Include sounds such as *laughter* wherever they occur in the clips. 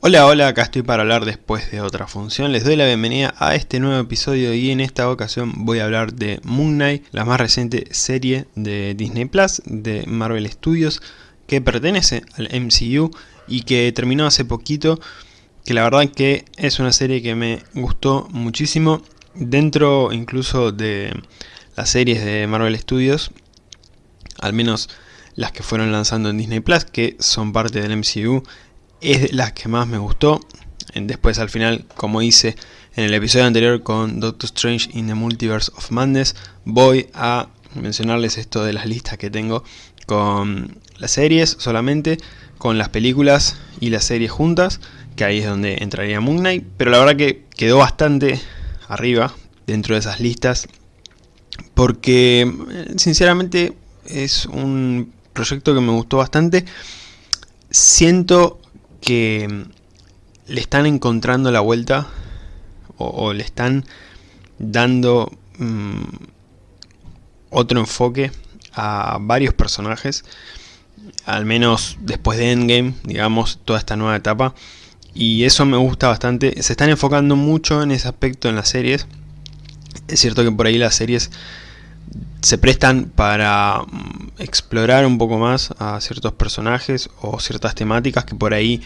Hola, hola, acá estoy para hablar después de otra función. Les doy la bienvenida a este nuevo episodio y en esta ocasión voy a hablar de Moon Knight, la más reciente serie de Disney Plus de Marvel Studios que pertenece al MCU y que terminó hace poquito, que la verdad que es una serie que me gustó muchísimo dentro incluso de las series de Marvel Studios, al menos las que fueron lanzando en Disney Plus, que son parte del MCU es de las que más me gustó. Después al final, como hice en el episodio anterior con Doctor Strange in the Multiverse of Madness, voy a mencionarles esto de las listas que tengo con las series solamente, con las películas y las series juntas, que ahí es donde entraría Moon Knight, pero la verdad que quedó bastante arriba dentro de esas listas, porque sinceramente es un proyecto que me gustó bastante. Siento que mm, le están encontrando la vuelta o, le están dando mm, otro enfoque a varios personajes al menos después de Endgame, digamos, toda esta nueva etapa. Y eso me gusta bastante, se están enfocando mucho en ese aspecto en las series. Es cierto que por ahí las series se prestan para mm, explorar un poco más a ciertos personajes o ciertas temáticas que por ahí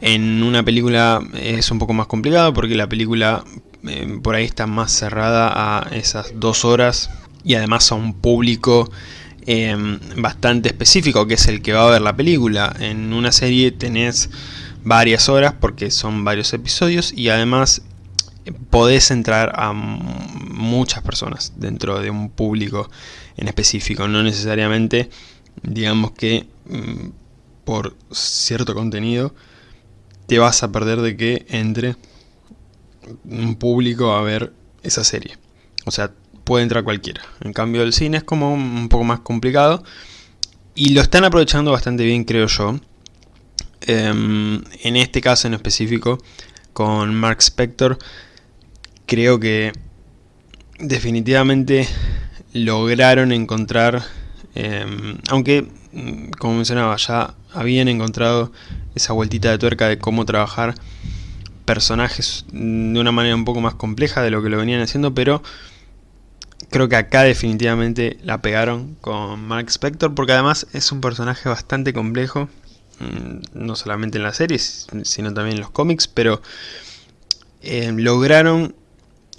en una película es un poco más complicado porque la película eh, por ahí está más cerrada a esas dos horas y además a un público em, bastante específico que es el que va a ver la película. En una serie tenés varias horas porque son varios episodios y además podés entrar a muchas personas dentro de un público en específico, no necesariamente digamos que mm, por cierto contenido te vas a perder de que entre un público a ver esa serie. O sea, puede entrar cualquiera. En cambio el cine es como un poco más complicado y lo están aprovechando bastante bien creo yo. Em, en este caso en específico con Mark Spector creo que definitivamente lograron encontrar, em, aunque mm, como mencionaba ya habían encontrado esa vueltita de tuerca de cómo trabajar personajes de una manera un poco más compleja de lo que lo venían haciendo, pero creo que acá definitivamente la pegaron con Mark Spector, porque además es un personaje bastante complejo, mm, no solamente en las series, sino también en los cómics, pero em, lograron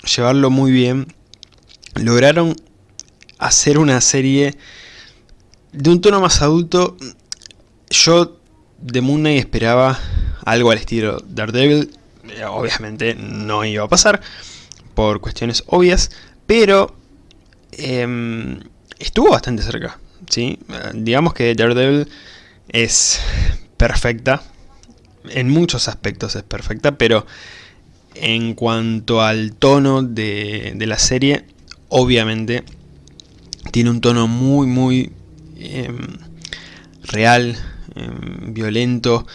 llevarlo muy bien. Lograron hacer una serie de un tono más adulto. Yo de Moon Knight esperaba algo al estilo Daredevil. Eh, obviamente no iba a pasar por cuestiones obvias, pero em, estuvo bastante cerca. ¿sí? Digamos que Daredevil es perfecta, en muchos aspectos es perfecta, pero en cuanto al tono de, la serie, obviamente tiene un tono muy muy em, real, em, violento,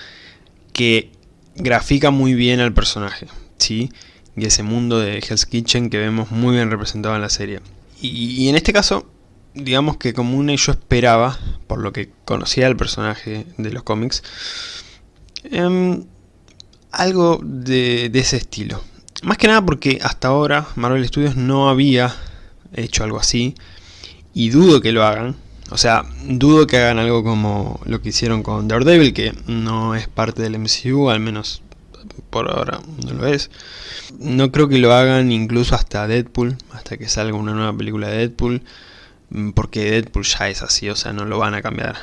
que grafica muy bien al personaje, ¿sí? Y ese mundo de Hell's Kitchen que vemos muy bien representado en la serie. Y, en este caso, digamos que como una yo esperaba, por lo que conocía del personaje de los cómics, em, algo de, ese estilo. Más que nada porque hasta ahora Marvel Studios no había hecho algo así y dudo que lo hagan. O sea, dudo que hagan algo como lo que hicieron con Daredevil, que no es parte del MCU, al menos por ahora no lo es. No creo que lo hagan incluso hasta Deadpool, hasta que salga una nueva película de Deadpool, porque Deadpool ya es así, o sea, no lo van a cambiar.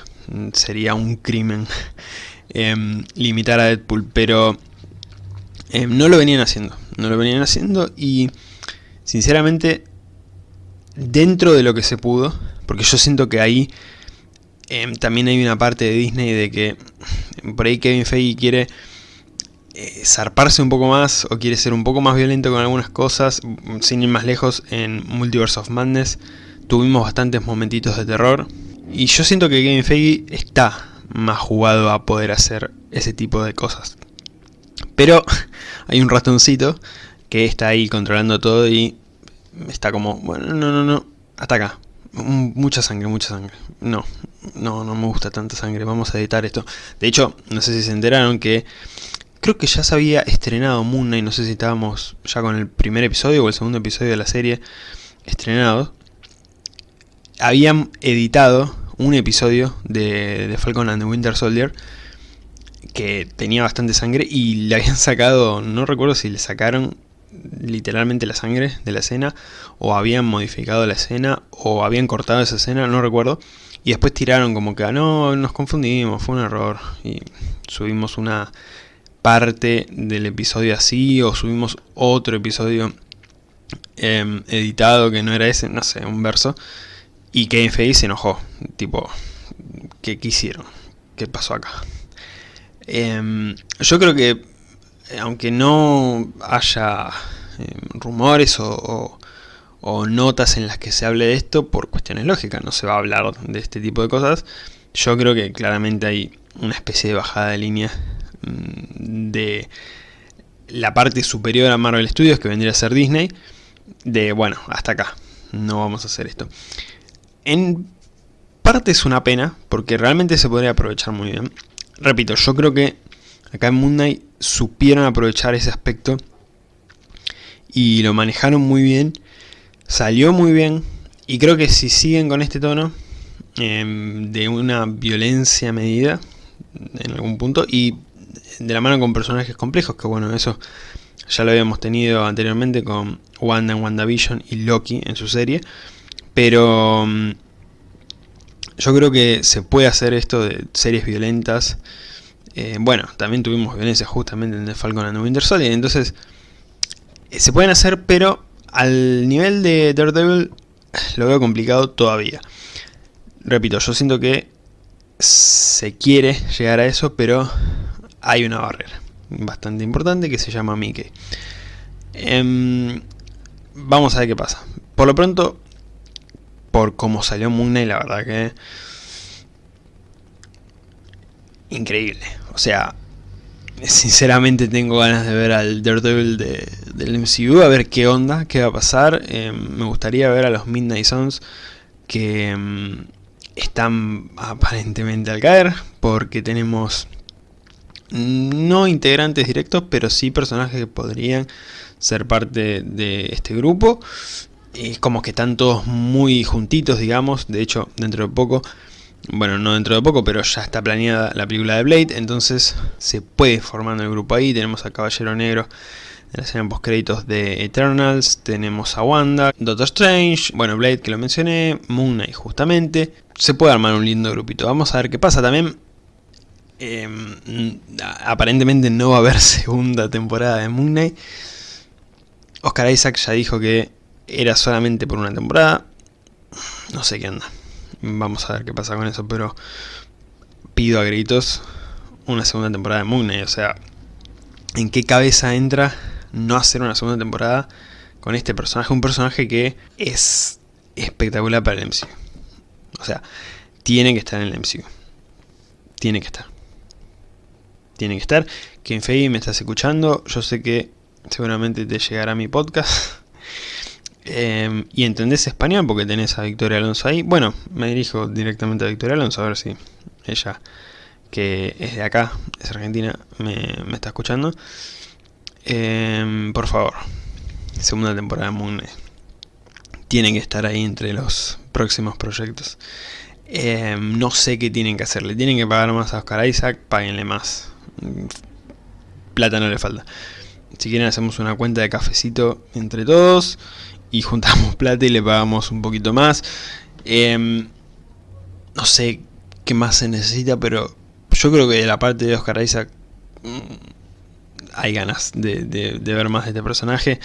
Sería un crimen *laughs* em, limitar a Deadpool, pero eh, no lo venían haciendo, no lo venían haciendo y sinceramente dentro de lo que se pudo, porque yo siento que ahí em, también hay una parte de Disney de que por ahí Kevin Feige quiere eh, zarparse un poco más o quiere ser un poco más violento con algunas cosas, sin ir más lejos en Multiverse of Madness tuvimos bastantes momentitos de terror y yo siento que Kevin Feige está más jugado a poder hacer ese tipo de cosas. Pero *laughs* hay un ratoncito que está ahí controlando todo y está como, bueno, no, no, no, hasta acá. Mucha sangre, mucha sangre. No, no, no me gusta tanta sangre, vamos a editar esto. De hecho, no sé si se enteraron que creo que ya se había estrenado Moon Knight, no sé si estábamos ya con el primer episodio o el segundo episodio de la serie estrenado. Habían editado un episodio de, de Falcon and the Winter Soldier que tenía bastante sangre y le habían *laughs* sacado, no recuerdo si le sacaron literalmente la sangre de la escena o habían modificado la escena o habían cortado esa escena, no recuerdo. Y después tiraron como que, ah, no, nos confundimos, fue un error. Y subimos una parte del episodio así o subimos otro episodio em, editado que no era ese, no sé, un verso. Y que FI se enojó, tipo, ¿qué quisieron? ¿Qué pasó acá? Em, yo creo que, aunque no haya em, rumores o, notas en las que se hable de esto, por cuestiones lógicas, no se va a hablar de este tipo de cosas, yo creo que claramente hay una especie de bajada de línea mm, de la parte superior a Marvel Studios, que vendría a ser Disney, de, bueno, hasta acá, no vamos a hacer esto. En parte es una pena, porque realmente se podría aprovechar muy bien repito, yo creo que acá en Moon Knight supieron aprovechar ese aspecto y lo manejaron muy bien, salió muy bien y creo que si siguen con este tono em, de una violencia medida en algún punto y de la mano con personajes complejos, que bueno, eso ya lo habíamos tenido anteriormente con Wanda en WandaVision y Loki en su serie, pero em, yo creo que se puede hacer esto de series violentas. Eh, bueno, también tuvimos violencia justamente en The Falcon and the Winter Soldier. Entonces, eh, se pueden hacer, pero al nivel de Daredevil *sighs* lo veo complicado todavía. Repito, yo siento que se quiere llegar a eso, pero hay una barrera bastante importante que se llama Mickey. Em, vamos a ver qué pasa. Por lo pronto, por cómo salió Moon Knight, la verdad que... Increíble. O sea, sinceramente tengo ganas de ver al Daredevil de, del MCU, a ver qué onda, qué va a pasar. Eh, me gustaría ver a los Midnight Suns que mm, están aparentemente al caer, porque tenemos no integrantes directos, pero sí personajes que podrían ser parte de este grupo es como que están todos muy juntitos, digamos. De hecho, dentro de poco, bueno, no dentro de poco, pero ya está planeada la película de Blade. Entonces se puede formando el grupo ahí. Tenemos a Caballero Negro en la escena créditos de Eternals. Tenemos a Wanda, Doctor Strange, bueno, Blade que lo mencioné, Moon Knight justamente. Se puede armar un lindo grupito. Vamos a ver qué pasa también. Em, aparentemente no va a haber *laughs* segunda temporada de Moon Knight. Oscar Isaac ya dijo que era solamente por una temporada. No sé qué anda. Vamos a ver qué pasa con eso, pero pido a gritos una segunda temporada de Moon O sea, ¿en qué cabeza entra no hacer una segunda temporada con este personaje? Un personaje que es espectacular para el MCU. O sea, tiene que estar en el MCU. Tiene que estar. Tiene que estar. Quien Fei me estás escuchando, yo sé que seguramente te llegará mi podcast. Em, y entendés español porque tenés a Victoria Alonso ahí. Bueno, me dirijo directamente a Victoria Alonso a ver si ella, que es de acá, es argentina, me, está escuchando. Em, por favor, segunda temporada de Moon Tienen que estar ahí entre los próximos proyectos. Em, no sé qué tienen que hacerle. Tienen que pagar más a Oscar Isaac, páguenle más. Plata no le falta. Si quieren hacemos una cuenta de cafecito entre todos y juntamos *laughs* plata y le pagamos un poquito más. Em, no sé qué más se necesita, pero yo creo que de la parte de Oscar Isaac mm, hay ganas de, ver más de este personaje.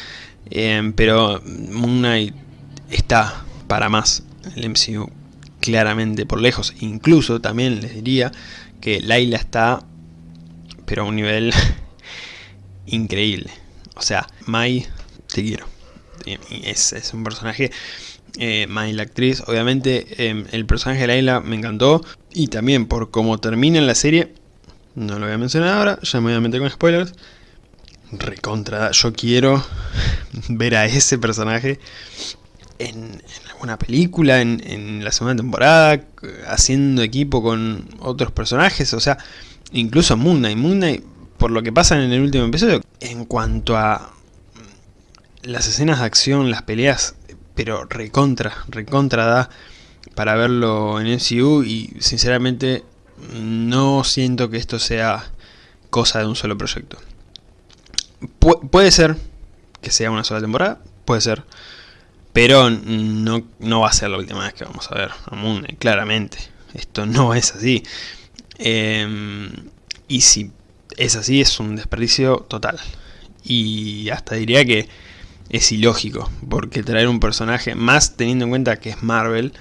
Em, pero Moon Knight está para más el MCU claramente por lejos. Incluso también les diría que Laila está, pero a un nivel *laughs* increíble. O sea, Mai, te quiero es, es un personaje, eh, la actriz, obviamente em, el personaje de Layla me encantó, y también por cómo termina la serie, no lo voy a mencionar ahora, ya me voy a meter con spoilers, recontra, yo quiero *laughs* ver a ese personaje en, alguna película, en, la segunda temporada, haciendo equipo con otros personajes, o sea, incluso. Moon Knight por lo que pasa en el último episodio. En cuanto a las escenas de acción, las peleas, pero recontra, recontra da para verlo en MCU y sinceramente no siento que esto sea cosa de un solo proyecto. puede ser que sea una sola temporada, puede ser, pero no, no va a ser la última vez que vamos a ver a Moon claramente. Esto no es así. Em, y si es así, es un desperdicio total. Y hasta diría que es ilógico, porque traer un personaje, más teniendo en cuenta que es Marvel,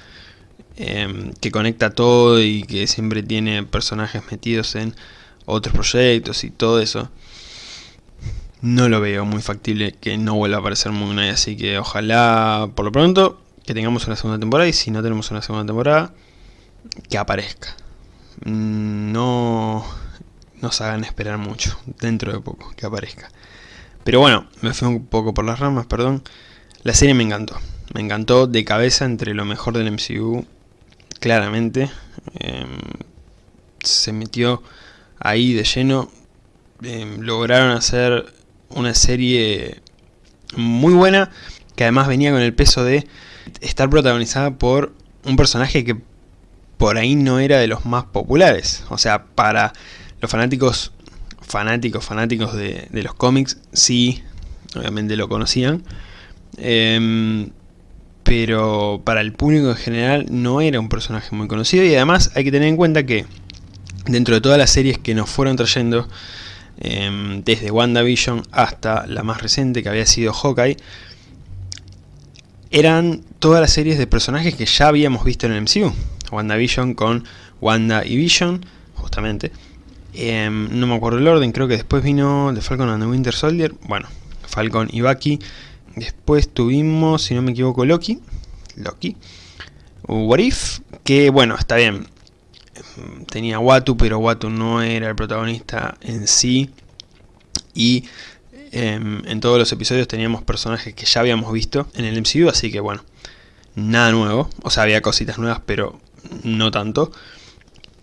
em, que conecta todo y que siempre tiene personajes metidos en otros proyectos y todo eso, no lo veo muy factible que no vuelva a aparecer Moon Knight, así que ojalá, por lo pronto, que tengamos una segunda temporada y si no tenemos una segunda temporada, que aparezca. Mm, no nos hagan esperar mucho, dentro de poco, que aparezca. Pero bueno, me fui un poco por las ramas, perdón. La serie me encantó. Me encantó de cabeza entre lo mejor del MCU, claramente. Em, se metió ahí de lleno. Em, lograron hacer una serie muy buena, que además venía con el peso de estar protagonizada por un personaje que por ahí no era de los más populares. O sea, para los fanáticos, fanáticos, fanáticos de, los cómics, sí, obviamente lo conocían. Em, pero para el público en general no era un personaje muy conocido y además hay que tener en cuenta que dentro de todas las series que nos fueron trayendo Em, desde WandaVision hasta la más reciente que había sido Hawkeye, eran todas las series de personajes que ya habíamos visto en el MCU. WandaVision con Wanda y Vision, justamente. Em, no me acuerdo el orden, creo que después vino The Falcon and the Winter Soldier. Bueno, Falcon y Bucky. Después tuvimos, si no me equivoco, Loki. Loki. What If, que bueno, está bien tenía Watu, pero Watu no era el protagonista en sí. Y em, en todos los episodios teníamos personajes que ya habíamos visto en el MCU, así que bueno, nada nuevo. O sea, había cositas nuevas, pero no tanto.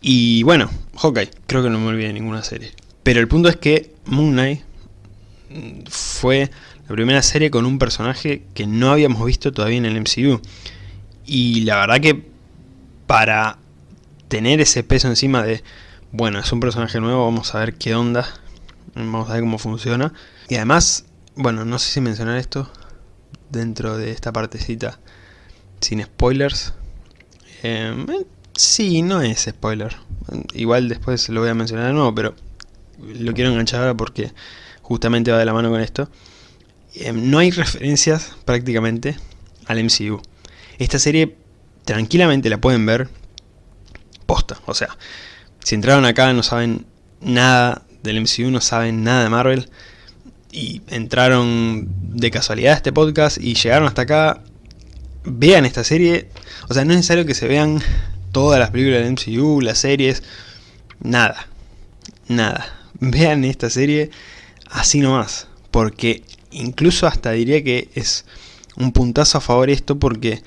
Y bueno, Hawkeye, creo que no me olvidé ninguna serie. Pero el punto es que Moon Knight fue la primera serie con un personaje que no habíamos visto todavía en el MCU. Y la verdad que para tener ese peso encima de, bueno, es un personaje nuevo, vamos a ver qué onda, vamos a ver cómo funciona. Y además, bueno, no sé si mencionar esto dentro de esta partecita sin spoilers. Em, eh, sí, no es spoiler. Igual después lo voy a mencionar de nuevo, pero lo quiero enganchar ahora porque justamente va de la mano con esto. Em, no hay referencias prácticamente al MCU. Esta serie tranquilamente la pueden ver posta. O sea, si entraron acá no saben nada del MCU, no saben nada de Marvel, y entraron de casualidad a este podcast y llegaron hasta acá, vean esta serie. O sea, no es necesario que se vean todas las películas del MCU, las series, nada, nada. *laughs* Vean esta serie así nomás, porque incluso hasta diría que es un puntazo a favor esto porque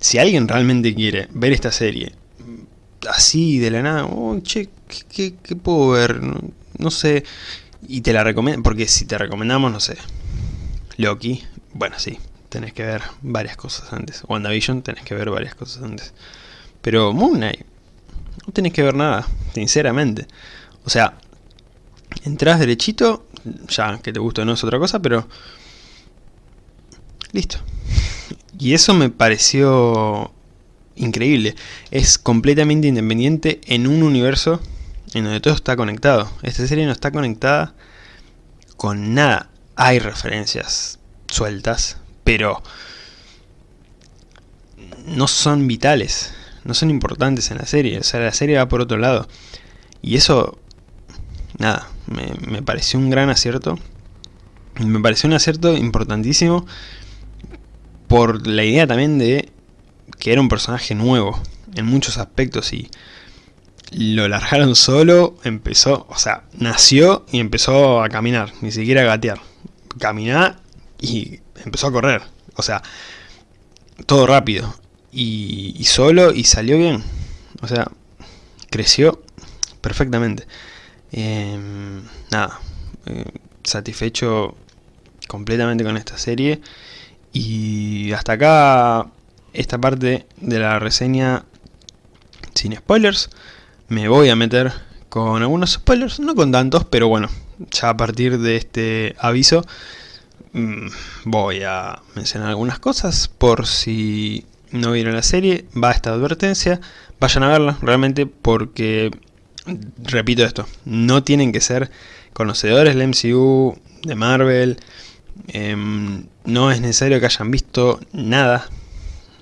si alguien realmente quiere ver esta serie así de la nada, oh, che, ¿qué, puedo ver? No, sé, y te la recomiendo, porque si te recomendamos, no sé, Loki, bueno, sí, tenés que ver varias cosas antes. WandaVision, tenés que ver varias cosas antes. Pero Moon Knight, no tenés que ver nada, sinceramente. O sea, entras derechito, ya que te gusta no es otra cosa, pero... Listo. Y eso me pareció increíble. Es completamente independiente en un universo en donde todo está conectado. Esta serie no está conectada con nada. Hay referencias sueltas, pero no son vitales, no son importantes en la serie. O sea, la serie va por otro lado. Y eso, nada, me, me pareció un gran acierto. Me pareció un acierto importantísimo por la idea también de que era un personaje nuevo en muchos aspectos y lo largaron solo, empezó, o sea, nació y empezó a caminar, ni siquiera a gatear. Caminar y empezó a correr, o sea, todo rápido y, solo y salió bien, o sea, creció perfectamente. Em, nada, eh, satisfecho completamente con esta serie. Y hasta acá esta parte de la reseña sin spoilers. Me voy a meter con algunos spoilers, no con tantos, pero bueno, ya a partir de este aviso mm, voy a mencionar algunas cosas por si no vieron la serie, va esta advertencia, vayan a verla realmente porque, repito esto, no tienen que ser conocedores del MCU, de Marvel, em, no es necesario que hayan visto nada,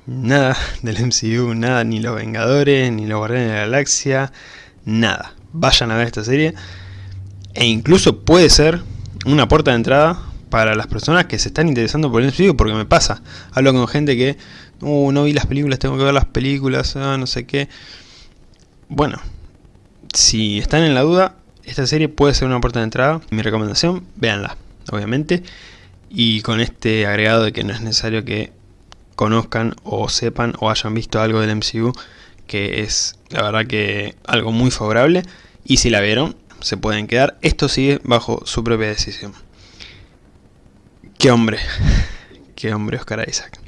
nada del MCU, nada, ni los Vengadores, ni los Guardianes de la Galaxia, nada. Vayan a ver esta serie e incluso puede ser una puerta de entrada para las personas que se están interesando por el MCU, porque me pasa, hablo con gente que, uh, no vi las películas, tengo que ver las películas, ah, no sé qué. Bueno, si están en la duda, esta serie puede ser una puerta de entrada. Mi recomendación, véanla, obviamente. Y con este agregado de que no es necesario que conozcan o sepan o hayan visto algo del MCU, que es la verdad que algo muy favorable. Y si la vieron, se pueden quedar. Esto sigue bajo su propia decisión. Qué hombre. *laughs* Qué hombre Oscar Isaac.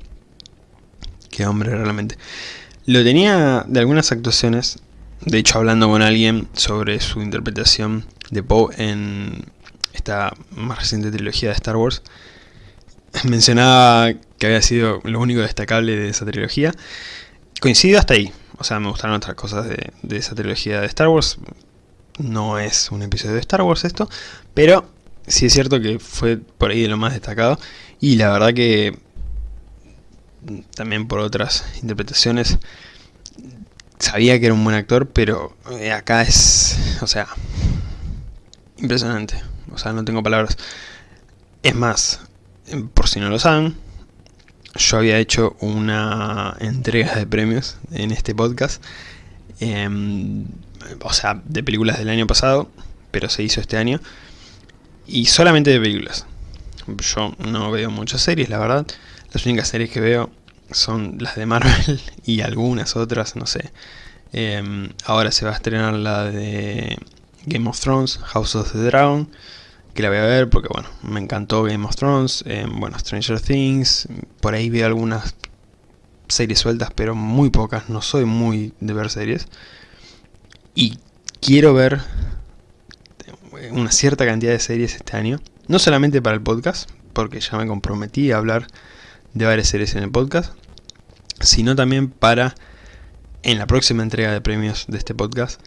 Qué hombre realmente. Lo tenía de algunas actuaciones. De hecho, hablando con alguien sobre su interpretación de Poe en esta más reciente trilogía de Star Wars. *clears throat* Mencionaba que había sido lo único destacable de esa trilogía. Coincido hasta ahí. O sea, me gustaron otras cosas de, de esa trilogía de Star Wars no es un episodio de Star Wars esto, pero sí es cierto que fue por ahí de lo más destacado y la verdad que también por otras interpretaciones sabía que era un buen actor, pero eh, acá es, o sea, impresionante, o sea, no tengo palabras. Es más, por si no lo saben, yo había hecho una entrega de premios en este podcast. Em, o sea, de películas del año pasado, pero se hizo este año, y solamente de películas. Yo no veo muchas series, la verdad. Las únicas series que veo son las de Marvel *laughs* y algunas otras, no sé. Em, ahora se va a estrenar la de Game of Thrones, House of the Dragon, que la voy a ver porque, bueno, me encantó Game of Thrones. Em, bueno, Stranger Things, por ahí veo algunas series sueltas, pero muy pocas. No soy muy de ver series. Y quiero ver una cierta cantidad de series este año. No solamente para el podcast, porque ya me comprometí a hablar de varias series en el podcast, sino también para, en la próxima entrega de premios de este podcast,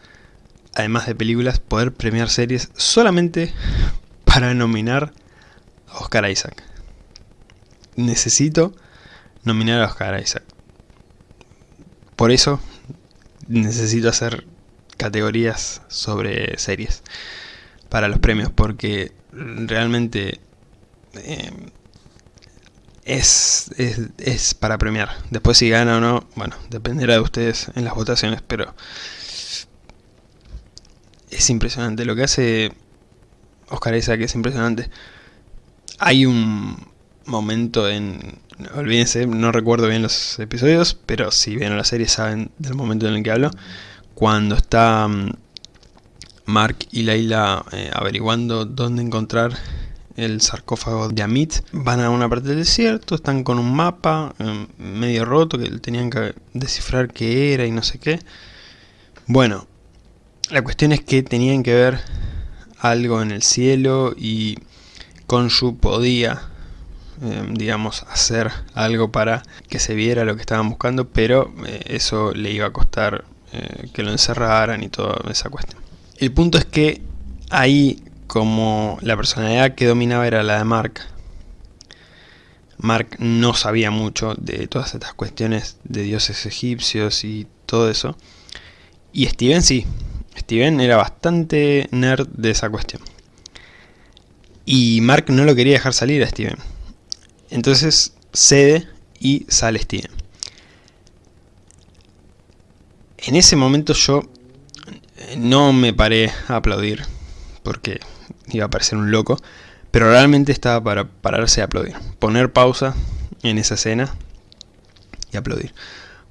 además de películas, poder premiar series solamente *laughs* para nominar a Oscar Isaac. Necesito nominar a Oscar Isaac. Por eso necesito hacer categorías sobre series para los premios porque realmente eh, es, es, para premiar. Después si gana o no, bueno, dependerá de ustedes en las votaciones, pero es impresionante. Lo que hace Oscar Isaac es impresionante. Hay un momento en... Olvídense, no recuerdo bien los episodios, pero si ven la serie saben del momento en el que hablo cuando está mm, Mark y Leila eh, averiguando dónde encontrar el sarcófago de Amit, van a una parte del desierto, están con un mapa em, medio roto que tenían que descifrar qué era y no sé qué. Bueno, la cuestión es que tenían que ver algo en el cielo y Konshu podía, em, digamos, hacer algo para que se viera lo que estaban buscando, pero eh, eso le iba a costar eh, que lo encerraran y toda esa cuestión. El punto es que ahí como la personalidad que dominaba era la de Mark, Mark no sabía mucho de todas estas cuestiones de dioses egipcios y todo eso. Y Steven sí, Steven era bastante nerd de esa cuestión. Y Mark no lo quería dejar salir a Steven. Entonces cede y sale Steven. En ese momento yo no me paré a aplaudir, porque iba a parecer un loco, pero realmente estaba para pararse a aplaudir. Poner pausa en esa escena y aplaudir.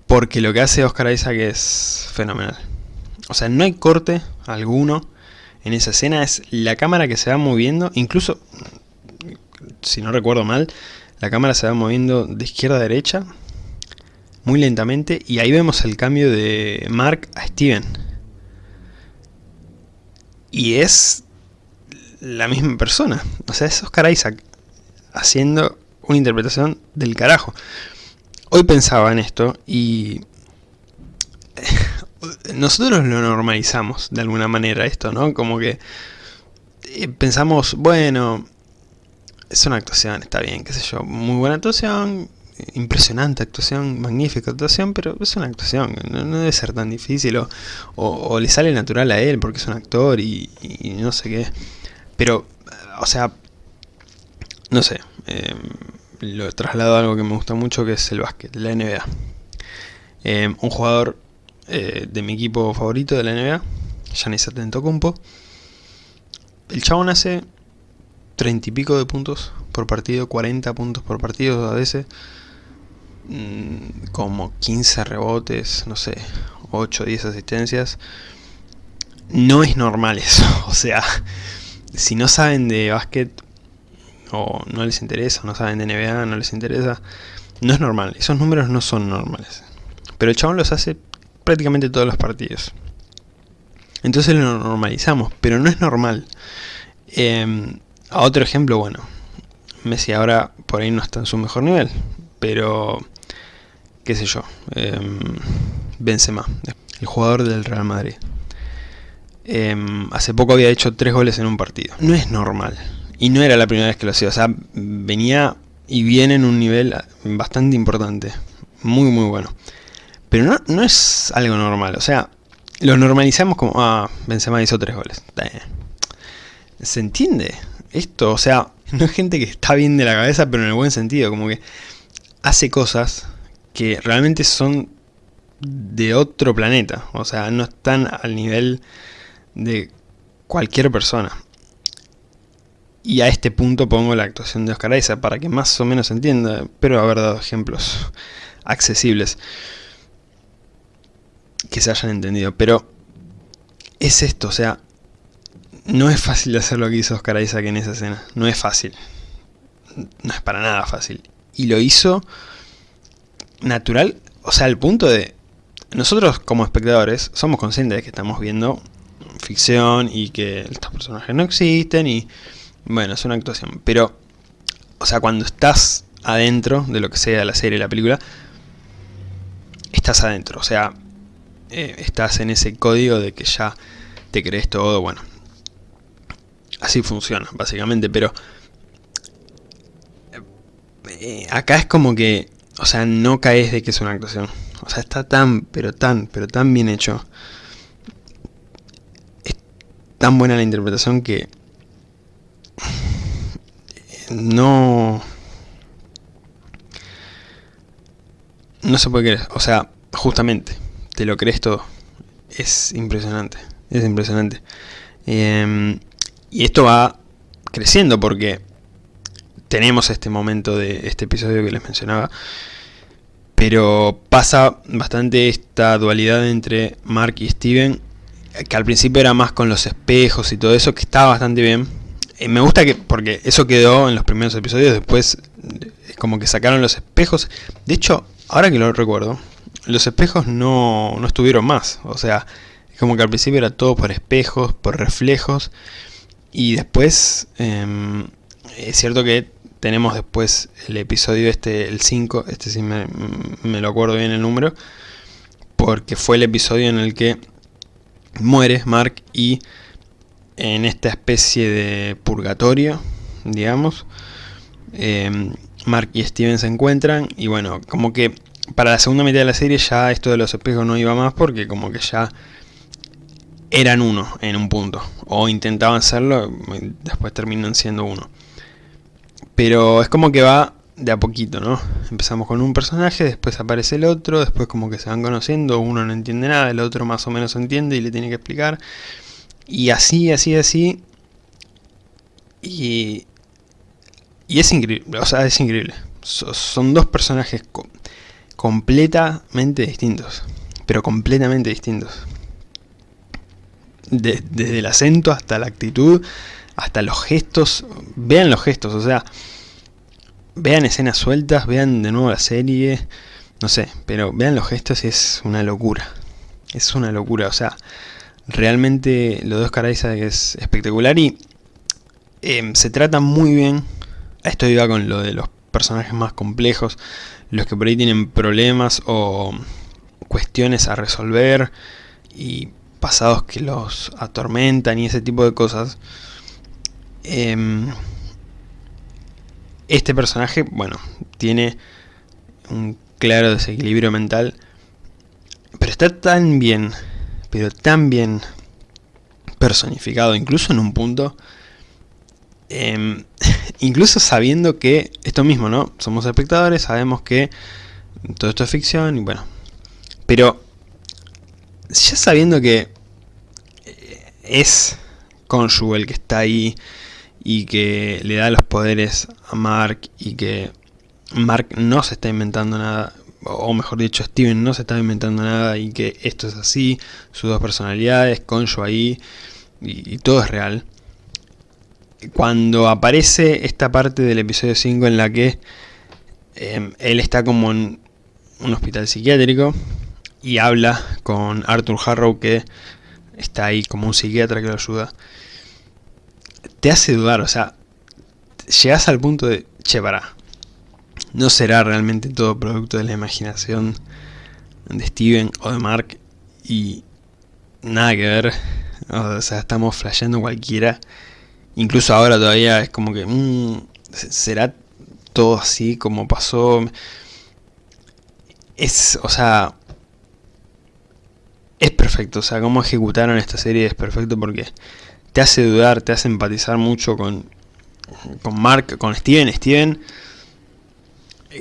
Porque lo que hace Oscar Isaac es fenomenal. O sea, no hay corte alguno en esa escena es la cámara que se va moviendo, incluso, si no recuerdo mal, la cámara se va moviendo de izquierda a derecha, muy lentamente, y ahí vemos el cambio de Mark a Steven. Y es la misma persona, o sea, es Oscar Isaac haciendo una interpretación del carajo. Hoy pensaba en esto y nosotros lo normalizamos de alguna manera esto, ¿no? Como que eh, pensamos, bueno, es una actuación, está bien, qué sé yo, muy buena actuación, impresionante actuación, magnífica actuación, pero es una actuación, no, debe ser tan difícil, o, le sale natural a él porque es un actor y, no sé qué. Pero, o sea, no sé, eh, lo he trasladado a algo que me gusta mucho, que es el básquet, la NBA. Eh, un jugador eh, de mi equipo favorito de la NBA, Giannis Antetokounmpo. El chabón hace 30 y pico de puntos por partido, 40 puntos por partido a veces. Mm, como 15 rebotes, no sé, 8 o 10 asistencias. No es normal eso, *laughs* o sea, si no saben de básquet o no les interesa, no saben de NBA, no les interesa, no es normal, esos números no son normales. Pero el chabón los hace prácticamente todos los partidos. Entonces lo normalizamos, pero no es normal. Em, a otro ejemplo, bueno, Messi ahora por ahí no está en su mejor nivel, pero qué sé yo, eh, Benzema, el jugador del Real Madrid. Em, hace poco había hecho tres goles en un partido. No es normal. Y no era la primera vez que lo hacía. O sea, venía y viene en un nivel bastante importante. Muy, muy bueno. Pero no, no es algo normal, o sea, lo normalizamos como, ah, Benzema hizo tres goles. ¿Se entiende? Esto, o sea, *laughs* no es gente que está bien de la cabeza, pero en el buen sentido, como que hace cosas que realmente son de otro planeta, o sea, no están al nivel de cualquier persona. Y a este punto pongo la actuación de Oscar Isaac para que más o menos entienda, pero haber dado ejemplos accesibles que se hayan entendido, pero es esto, o sea, no es fácil hacer lo que hizo Oscar Isaac en esa escena, no es fácil, no es para nada fácil, y lo hizo natural, o sea, al punto de, nosotros como espectadores somos conscientes de que estamos viendo ficción y que estos personajes no existen y, bueno, es una actuación, pero, o sea, cuando estás adentro de lo que sea la serie, la película, estás adentro, o sea, eh, estás en ese código de que ya te crees todo, bueno. Así funciona, básicamente, pero... Eh, acá es como que, o sea, no caes de que es una actuación. O sea, está tan, pero tan, pero tan bien hecho. Es tan buena la interpretación que... *sighs* No... No se puede creer, o sea, justamente te lo crees todo. Es impresionante, es impresionante. Em, y esto va creciendo porque tenemos este momento de este episodio que les mencionaba. Pero pasa bastante esta dualidad entre Mark y Steven, que al principio era más con los espejos y todo eso, que estaba bastante bien. Eh, me gusta que, porque eso quedó en los primeros episodios, después es como que sacaron los espejos. De hecho, ahora que lo recuerdo, los espejos no, no estuvieron más. O sea, es como que al principio era todo por espejos, por reflejos. Y después, em, es cierto que tenemos después el episodio este, el 5, este sí me, lo acuerdo bien el número, porque fue el episodio en el que muere Mark y en esta especie de purgatorio, digamos, em, Mark y Steven se encuentran y bueno, como que para la segunda mitad de la serie ya esto de los espejos no iba más porque como que ya eran uno en un punto. O intentaban serlo, después terminan siendo uno. Pero es como que va de a poquito, ¿no? Empezamos con un personaje, después aparece el otro, después como que se van conociendo, uno no entiende nada, el otro más o menos entiende y le tiene que explicar. Y así, así, así. Y, y es increíble, o sea, es increíble. son dos personajes completamente distintos. Pero completamente distintos. desde el acento hasta la actitud, hasta los gestos. Vean los gestos, o sea, vean escenas sueltas, vean de nuevo la serie, no sé, pero vean los gestos y es una locura. Es una locura, o sea, realmente lo de Oscar Isaac es espectacular y em, se trata muy bien. Esto iba con lo de los personajes más complejos, los que por ahí tienen problemas o cuestiones a resolver y pasados que los atormentan y ese tipo de cosas. Em, este personaje, bueno, tiene un claro desequilibrio mental, pero está tan bien, pero tan bien personificado, incluso en un punto, em, *laughs* incluso sabiendo que, esto mismo, ¿no? Somos espectadores, sabemos que todo esto es ficción, y bueno, pero ya sabiendo que eh, es Konshu el que está ahí y que le da los poderes a Mark y que Mark no se está inventando nada, o mejor dicho, Steven no se está inventando nada y que esto es así, sus dos personalidades, Konshu ahí y, todo es real. Cuando aparece esta parte del episodio 5 en la que em, él está como en un hospital psiquiátrico y habla con Arthur Harrow que está ahí como un psiquiatra que lo ayuda, te hace dudar, o sea, llegas al punto de, che, para, no será realmente todo producto de la imaginación de Steven o de Mark y nada que ver, o sea, estamos flasheando cualquiera, incluso ahora todavía es como que, mmm, será todo así como pasó, es, o sea, es perfecto, o sea, cómo ejecutaron esta serie es perfecto porque te hace dudar, te hace empatizar mucho con, con Mark, con Steven. Steven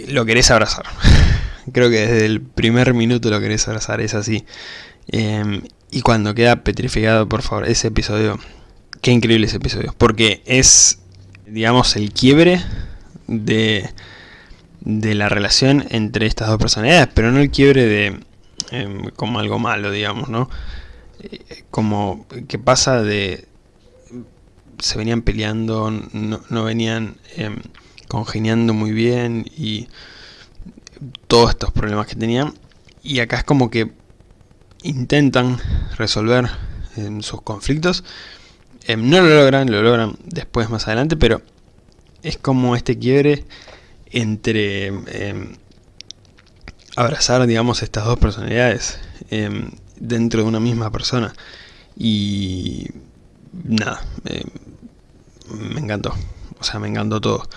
lo querés abrazar. *laughs* Creo que desde el primer minuto lo querés abrazar, es así. Em, y cuando queda petrificado, por favor, ese episodio, qué increíble ese episodio, porque es, digamos, el quiebre de, de la relación entre estas dos personalidades, pero no el quiebre de Em, como algo malo, digamos, ¿no? Eh, como que pasa de... se venían peleando, no, venían em, congeniando muy bien y todos estos problemas que tenían. Y acá es como que intentan resolver em, sus conflictos. no lo logran, lo logran después más adelante, pero es como este quiebre entre abrazar, digamos, estas dos personalidades em, dentro de una misma persona. Y nada, em, me encantó. O sea, me encantó todo.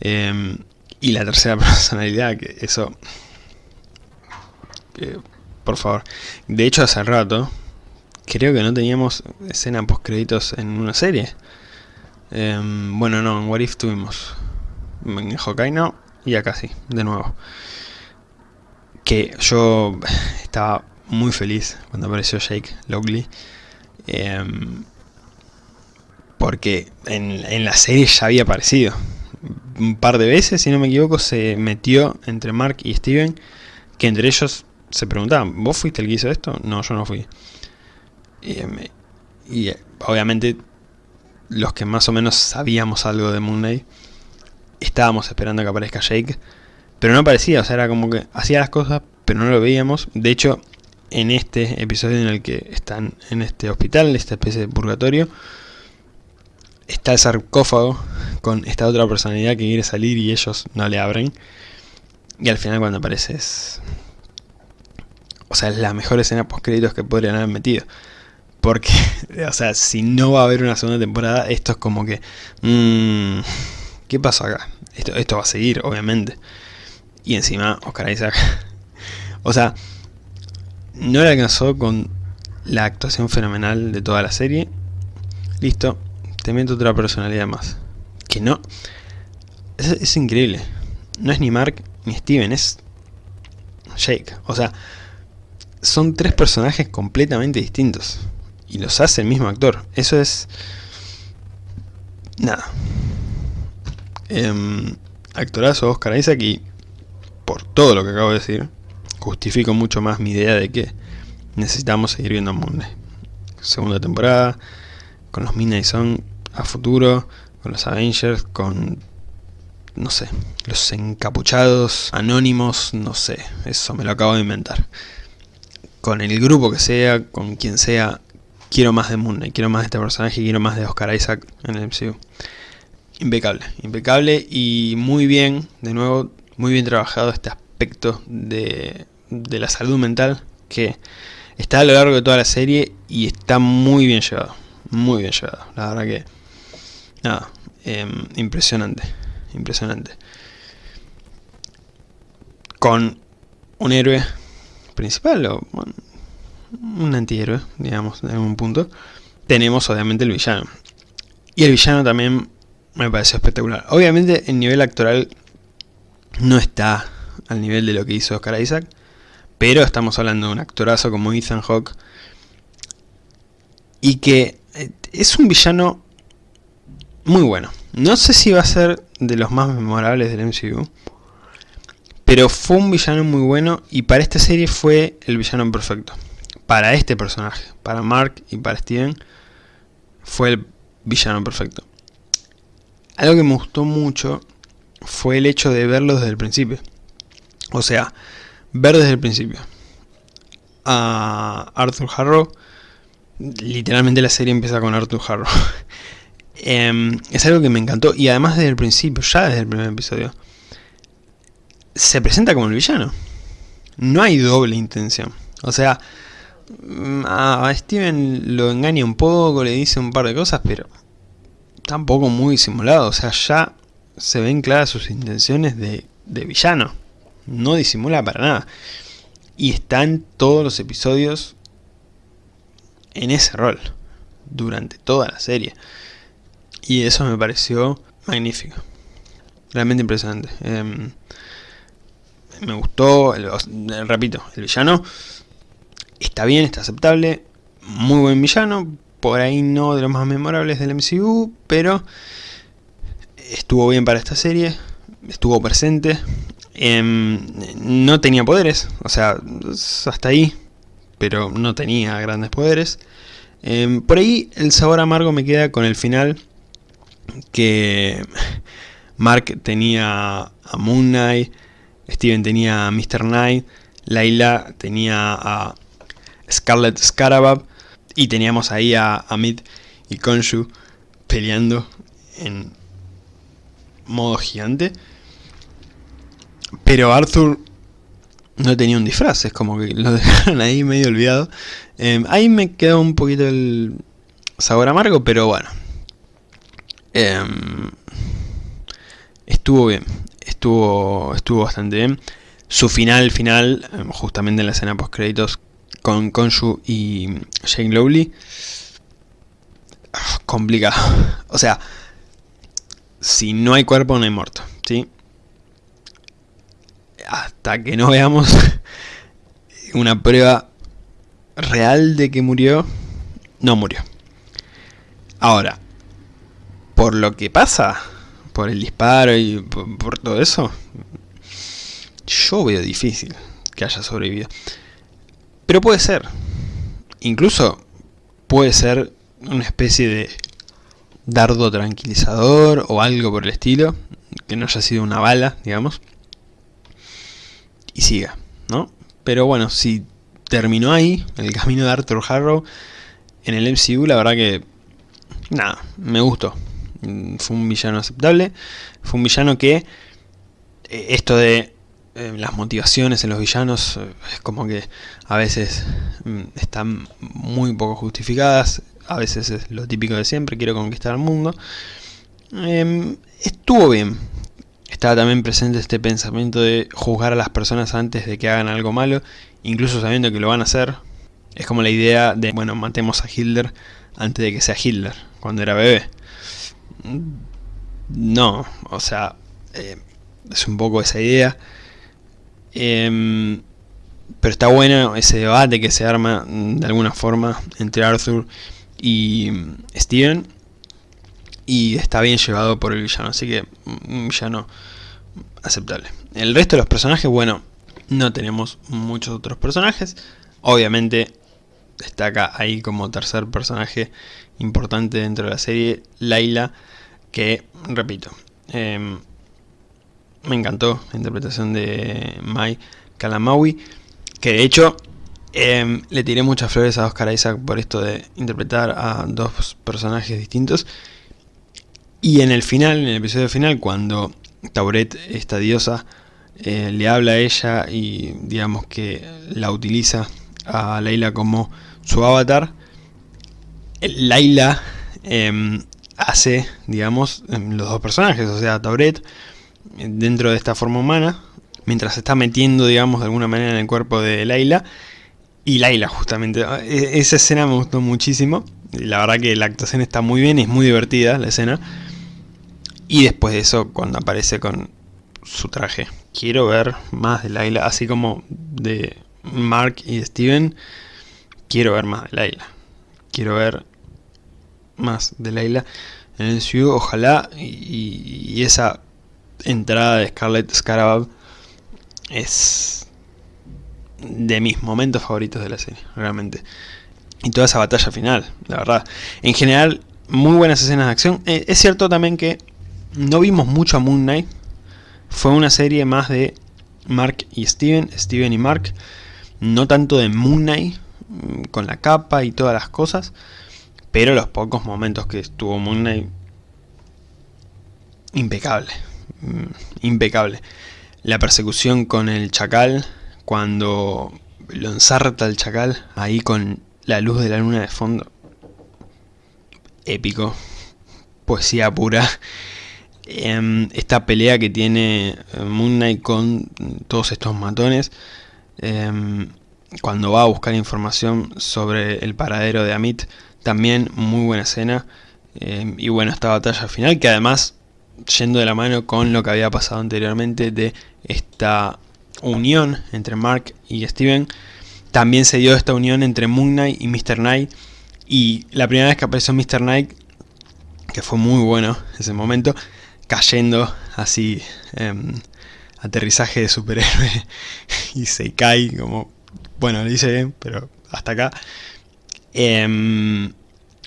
Em, y la tercera *laughs* personalidad, que eso... por favor. De hecho, hace rato, creo que no teníamos escena post créditos en una serie. bueno, no, en What If tuvimos. En Hawkeye no, y acá sí, de nuevo que yo *laughs* estaba muy feliz cuando apareció Jake Lockley. Em, porque en, la serie ya había aparecido. Un par de veces, si no me equivoco, se metió entre Mark y Steven. Que entre ellos se preguntaban, ¿vos fuiste el que hizo esto? No, yo no fui. Em, y obviamente los que más o menos sabíamos algo de Moon Knight, estábamos esperando que aparezca Jake pero no aparecía, o sea, era como que hacía las cosas, pero no lo veíamos. De hecho, en este episodio en el que están en este hospital, en esta especie de purgatorio, está el sarcófago con esta otra personalidad que quiere salir y ellos no le abren. Y al final cuando aparece es... O sea, es la mejor escena post créditos que podrían haber metido. Porque, *laughs* o sea, si no va a haber una segunda temporada, esto es como que... Mmm, ¿Qué pasó acá? Esto, esto va a seguir, obviamente. Y encima Oscar Isaac. *laughs* o sea, no le alcanzó con la actuación fenomenal de toda la serie. Listo, te meto otra personalidad más. Que no... Es, increíble. No es ni Mark ni Steven, es Jake. O sea, son tres personajes completamente distintos. Y los hace el mismo actor. Eso es... Nada. Eh, actorazo Oscar Isaac y por todo lo que acabo de decir, justifico mucho más mi idea de que necesitamos seguir viendo Monday. segunda temporada, con los Midnight Sun a futuro, con los Avengers, con, no sé, los encapuchados, anónimos, no sé, eso me lo acabo de inventar. Con el grupo que sea, con quien sea, quiero más de Moon Knight, quiero más de este personaje, quiero más de Oscar Isaac en el MCU. Impecable, impecable y muy bien, de nuevo, muy bien trabajado este aspecto de, de la salud mental que está a lo largo de toda la serie y está muy bien llevado, muy bien llevado, la verdad que, nada, em, impresionante, impresionante. Con un héroe principal o un antihéroe, digamos, en algún punto, tenemos obviamente el villano. Y el villano también me pareció espectacular. Obviamente el nivel actoral no está al nivel de lo que hizo Oscar Isaac, pero estamos hablando de un actorazo como Ethan Hawke y que eh, es un villano muy bueno. No sé si va a ser de los más memorables del MCU, pero fue un villano muy bueno y para esta serie fue el villano perfecto. Para este personaje, para Mark y para Steven, fue el villano perfecto. Algo que me gustó mucho fue el hecho de verlo desde el principio. O sea, ver desde el principio a Arthur Harrow. Literalmente la serie empieza con Arthur Harrow. *laughs* Em, es algo que me encantó y además desde el principio, ya desde el primer episodio, se presenta como el villano. No hay doble intención. O sea, mm, a Steven lo engaña un poco, le dice un par de cosas, pero tampoco muy simulado. O sea, ya se ven claras sus intenciones de, de villano no disimula para nada. Y están todos los episodios en ese rol, durante toda la serie. Y eso me pareció magnífico. Realmente impresionante. Em, me gustó, repito, el villano está bien, está aceptable, muy buen villano, por ahí no de los más memorables del MCU, pero estuvo bien para esta serie, estuvo presente, Em, no tenía poderes, o sea, hasta ahí, pero no tenía grandes poderes. Em, por ahí el sabor amargo me queda con el final, que Mark tenía a Moon Knight, Steven tenía a Mr. Knight, Layla tenía a Scarlet Scarabab, y teníamos ahí a Amit y Konshu peleando en modo gigante. Pero Arthur no tenía un disfraz, es como que lo *laughs* dejaron ahí medio olvidado. Em, ahí me quedó un poquito el sabor amargo, pero bueno. Em, estuvo bien, estuvo, estuvo bastante bien. Su final, final, em, justamente en la escena post créditos con Konshu y Jane Lowley. Complicado. *laughs* O sea, si no hay cuerpo no hay muerto, ¿sí? hasta que no veamos *laughs* una prueba real de que murió, no murió. Ahora, por lo que pasa, por el disparo y por, todo eso, yo veo difícil que haya sobrevivido. Pero puede ser. Incluso puede ser una especie de dardo tranquilizador o algo por el estilo, que no haya sido una bala, digamos y siga, ¿no? Pero bueno, si terminó ahí, el camino de Arthur Harrow en el MCU, la verdad que, nada, me gustó. Mm, fue un villano aceptable, fue un villano que, eh, esto de eh, las motivaciones en los villanos, eh, es como que a veces mm, están muy poco justificadas, a veces es lo típico de siempre, quiero conquistar el mundo. Em, estuvo bien, estaba también presente este pensamiento de juzgar a las personas antes de que hagan algo malo, incluso sabiendo que lo van a hacer. Es como la idea de, bueno, matemos a Hitler antes de que sea Hitler, cuando era bebé. No, o sea, eh, es un poco esa idea. Em, pero está bueno ese debate que se arma de alguna forma entre Arthur y Steven y está bien llevado por el villano, así que un villano aceptable. El resto de los personajes, bueno, no tenemos muchos otros personajes. Obviamente destaca ahí como tercer personaje importante dentro de la serie, Laila, que, repito, em, me encantó la interpretación de Mai Kalamaui, que de hecho em, le tiré muchas flores a Oscar Isaac por esto de interpretar a dos personajes distintos. Y en el final, en el episodio final, cuando Tauret, esta diosa, eh, le habla a ella y digamos que la utiliza a Laila como su avatar, Laila em, hace, digamos, em, los dos personajes, o sea, Tauret dentro de esta forma humana, mientras se está metiendo, digamos, de alguna manera en el cuerpo de Laila, y Laila justamente. E, esa escena me gustó muchísimo, la verdad que la actuación está muy bien, es muy divertida la escena, y después de eso, cuando aparece con su traje. Quiero ver más de Laila, así como de Mark y Steven, quiero ver más de Laila. Quiero ver más de Laila en el MCU, ojalá, y, esa entrada de Scarlett Scarab es de mis momentos favoritos de la serie, realmente. Y toda esa batalla final, la verdad. En general, muy buenas escenas de acción. Eh, es cierto también que no vimos mucho a Moon Knight. Fue una serie más de Mark y Steven, Steven y Mark. No tanto de Moon Knight, mm, con la capa y todas las cosas. Pero los pocos momentos que estuvo Moon Knight, impecable. Mm, impecable. La persecución con el chacal, cuando lo ensarta el chacal, ahí con la luz de la luna de fondo. Épico. Poesía pura. Em, esta pelea que tiene eh, Moon Knight con todos estos matones em, cuando va a buscar información sobre el paradero de Amit también muy buena escena em, y bueno esta batalla final que además yendo de la mano con lo que había pasado anteriormente de esta unión entre Mark y Steven también se dio esta unión entre Moon Knight y Mr. Knight y la primera vez que apareció Mr. Knight que fue muy bueno ese momento cayendo así, em, aterrizaje de superhéroe *laughs* y se cae como, bueno, lo bien, pero hasta acá. Em,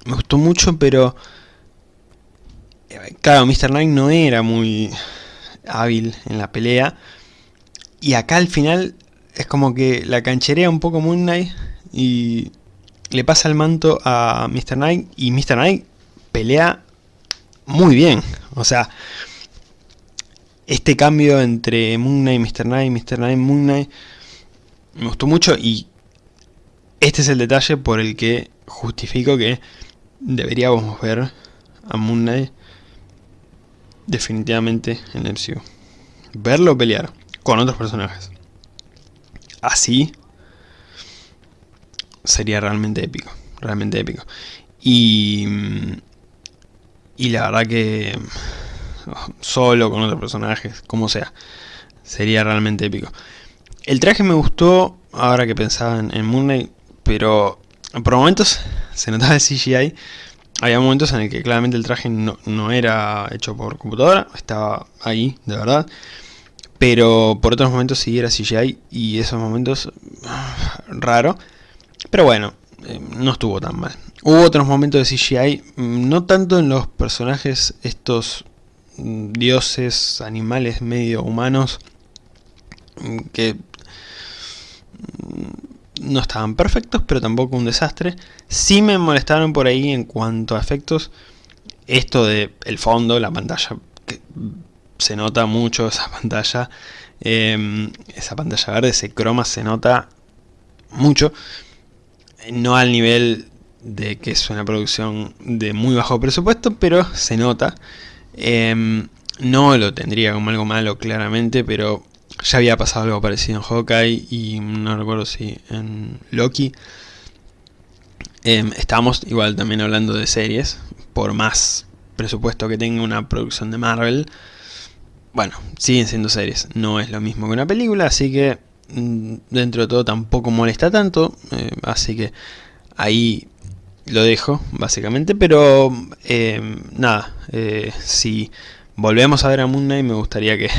me gustó mucho, pero claro, Mr. Knight no era muy hábil en la pelea. Y acá al final es como que la cancherea un poco Moon Knight y le pasa el manto a Mr. Knight y Mr. Knight pelea muy bien. O sea, este cambio entre Moon Knight, Mr. Knight, Mr. Knight, Moon Knight, me gustó mucho y este es el detalle por el que justifico que deberíamos ver a Moon Knight definitivamente en el MCU. Verlo pelear con otros personajes. Así sería realmente épico. Realmente épico. Y mm, y la verdad que solo con otros personajes, como sea, sería realmente épico. El traje me gustó, ahora que pensaba en, Moon Knight, pero por momentos se notaba el CGI. Había momentos en el que claramente el traje no, no era hecho por computadora, estaba ahí, de verdad. Pero por otros momentos sí era CGI y esos momentos raro. Pero bueno, eh, no estuvo tan mal. Hubo otros momentos de CGI, mm, no tanto en los personajes estos mm, dioses, animales medio humanos, mm, que no estaban perfectos, pero tampoco un desastre. Sí me molestaron por ahí en cuanto a efectos, esto de el fondo, la pantalla, que se nota mucho esa *laughs* pantalla, em, esa pantalla verde, ese croma se nota mucho no al nivel de que es una producción de muy bajo presupuesto, pero se nota. Em, no lo tendría como algo malo claramente, pero ya había pasado algo parecido en Hawkeye y no recuerdo si en Loki. Eh, estamos igual también hablando de series, por más presupuesto que tenga una producción de Marvel. Bueno, siguen siendo series, no es lo mismo que una película, así que Mm, dentro de todo tampoco molesta tanto, eh, así que ahí lo dejo básicamente, pero eh, nada, eh, si volvemos a ver a Moon Knight me gustaría que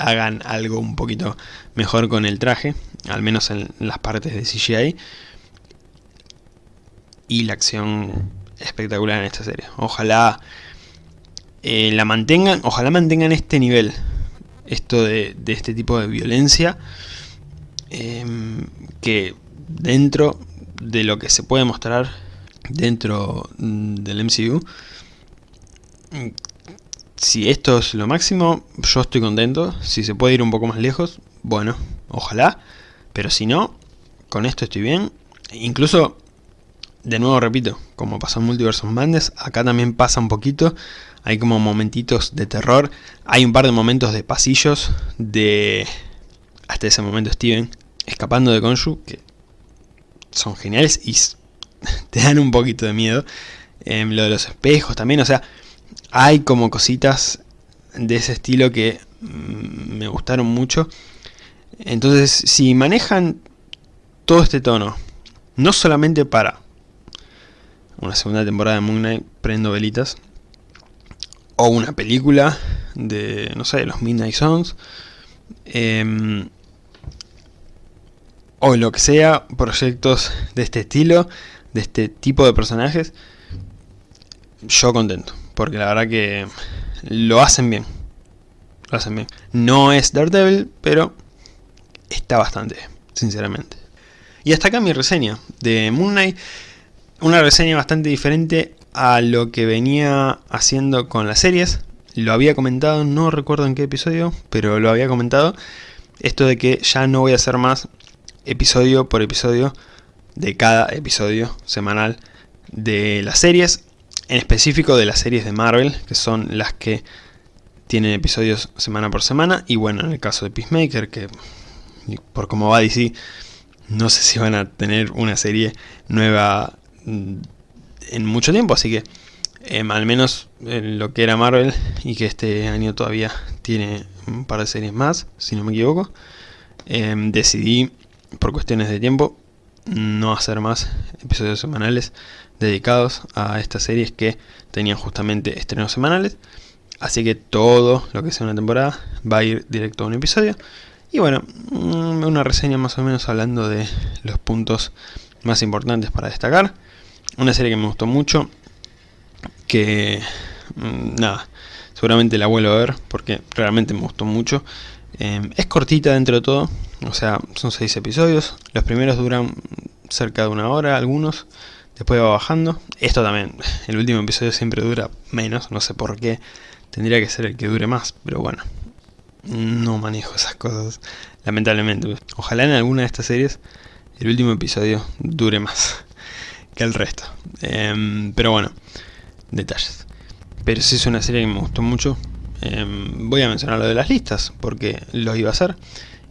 hagan algo un poquito mejor con el traje, al menos en las partes de CGI. y la acción espectacular en esta serie. Ojalá eh, la mantengan, ojalá mantengan este nivel, esto de, este tipo de violencia, em, que dentro de lo que se puede mostrar dentro mm, del MCU, si esto es lo máximo, yo estoy contento. Si se puede ir un poco más lejos, bueno, ojalá. Pero si no, con esto estoy bien. Incluso, de nuevo repito, como pasó en Multiverse Madness, acá también pasa un poquito. Hay como momentitos de terror. Hay un par de momentos de pasillos de... Hasta ese momento Steven escapando de Konshu, que son geniales y *laughs* te dan un poquito de miedo. Em, lo de los espejos también, o sea, hay como cositas de ese estilo que mm, me gustaron mucho. Entonces, si manejan todo este tono, no solamente para una segunda temporada de Moon Knight, prendo velitas, o una película de, no sé, los Midnight Songs, em, o lo que sea, proyectos de este estilo, de este tipo de personajes, yo contento porque la verdad que lo hacen bien. Lo hacen bien. No es Daredevil, pero está bastante sinceramente. Y hasta acá mi reseña de Moon Knight. Una reseña bastante diferente a lo que venía haciendo con las series. Lo había comentado, no recuerdo en qué episodio, pero lo había comentado. Esto de que ya no voy a hacer más episodio por episodio de cada episodio semanal de las series en específico de las series de Marvel, que son las que tienen episodios semana por semana, y bueno, en el caso de Peacemaker, que por cómo va DC, no sé si van a tener una serie nueva mm, en mucho tiempo, así que em, al menos en lo que era Marvel, y que este año todavía tiene un par de series más, si no me equivoco, em, decidí, por cuestiones de tiempo, no hacer más episodios semanales dedicados a estas series que tenían justamente estrenos semanales. Así que todo lo que sea una temporada va a ir directo a un episodio. Y bueno, mm, una reseña más o menos hablando de los puntos más importantes para destacar. Una serie que me gustó mucho, que mm, nada, seguramente la vuelvo a ver porque realmente me gustó mucho. Em, es cortita dentro de todo, o sea, son seis episodios. Los primeros duran cerca de una hora, algunos. Después va bajando. Esto también, el último episodio siempre dura menos, no sé por qué. Tendría que ser el que dure más, pero bueno. No manejo esas cosas, lamentablemente. Ojalá en alguna de estas series el último episodio dure más *laughs* que el resto. Em, pero bueno, detalles. Pero si es una serie que me gustó mucho. Em, voy a mencionar lo de las listas, porque lo iba a hacer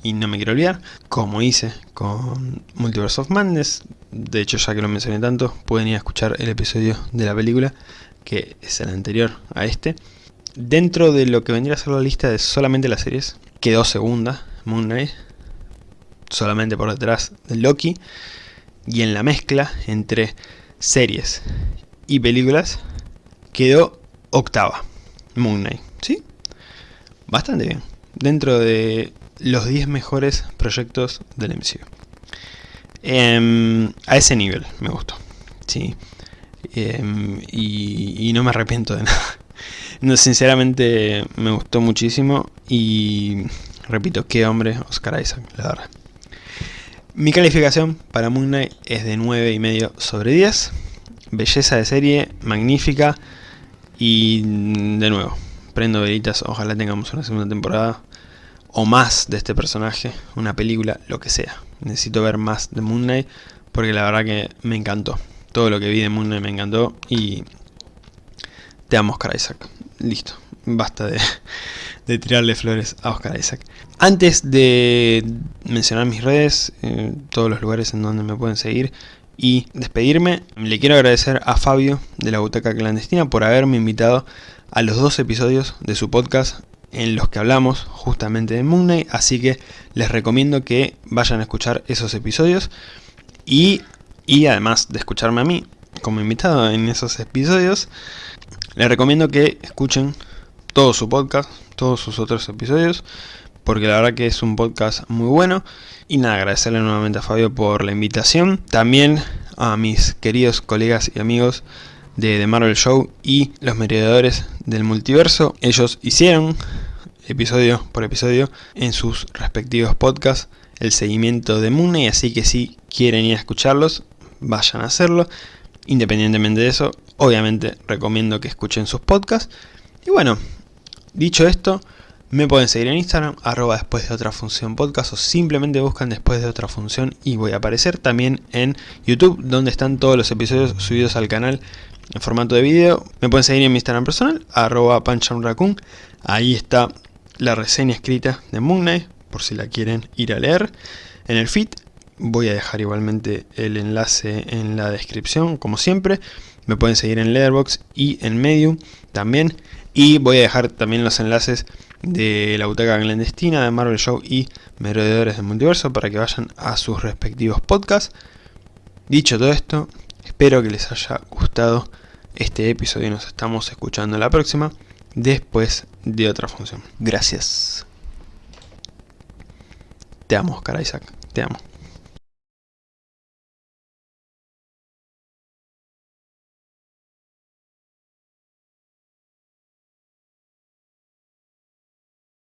y no me quiero olvidar, como hice con Multiverse of Madness, de hecho ya que lo mencioné tanto, pueden ir a escuchar el episodio de la película, que es el anterior a este. Dentro de lo que vendría a ser la lista de solamente las series, quedó segunda Moon Knight, solamente por detrás de Loki, y en la mezcla entre series y películas, quedó octava Moon Knight, ¿sí? Bastante bien. Dentro de los 10 mejores proyectos del MCU. Em, a ese nivel me gustó. Sí. Em, y, no me arrepiento de *laughs* nada. No, sinceramente me gustó muchísimo y repito, qué hombre Oscar Isaac, la verdad. Mi calificación para Moon Knight es de 9,5 sobre 10. Belleza de serie, magnífica. Y de nuevo, prendo velitas, ojalá tengamos una segunda temporada o más de este personaje, una película, lo que sea. Necesito ver más de Moon Knight porque la verdad que me encantó. Todo lo que vi de Moon Knight me encantó y te amo Oscar Isaac. Listo, basta *laughs* de, tirarle flores a Oscar Isaac. Antes de mencionar mis redes, eh, todos los lugares en donde me pueden seguir y despedirme, le quiero agradecer a Fabio de la Butaca Clandestina por haberme invitado a los dos episodios de su podcast en los que hablamos justamente de Moon así que les recomiendo que vayan a escuchar esos episodios y, y además de escucharme a mí como invitado en esos episodios, les recomiendo que escuchen todo su podcast, todos sus otros episodios, porque la verdad que es un podcast muy bueno. Y nada, agradecerle nuevamente a Fabio por la invitación. También a mis queridos colegas y amigos de The Marvel Show y los mediadores del multiverso. Ellos hicieron, episodio por episodio, en sus respectivos podcasts, el seguimiento de Knight, así que si quieren ir a escucharlos, vayan a hacerlo. Independientemente de eso, obviamente recomiendo que escuchen sus podcasts. Y bueno, dicho esto, me pueden seguir en Instagram, después de otra función podcast o simplemente buscan después de otra función y voy a aparecer también en YouTube donde están todos los episodios subidos al canal en formato de video. Me pueden seguir en mi Instagram personal, arroba panchamraccoon. Ahí está la reseña escrita de Moon Knight, por si la quieren ir a leer. En el feed voy a dejar igualmente el enlace en la descripción, como siempre. Me pueden seguir en Letterboxd y en Medium también. Y voy a dejar también los enlaces de la butaca clandestina de Marvel Show y Merodeadores del Multiverso para que vayan a sus respectivos podcasts. Dicho todo esto, espero que les haya gustado este episodio y nos estamos escuchando la próxima después de otra función. Gracias. Te amo, Oscar Isaac. Te amo.